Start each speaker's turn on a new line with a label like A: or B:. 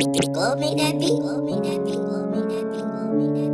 A: Go make that beat. Go make that beat. Go make that beat. Go make that beat.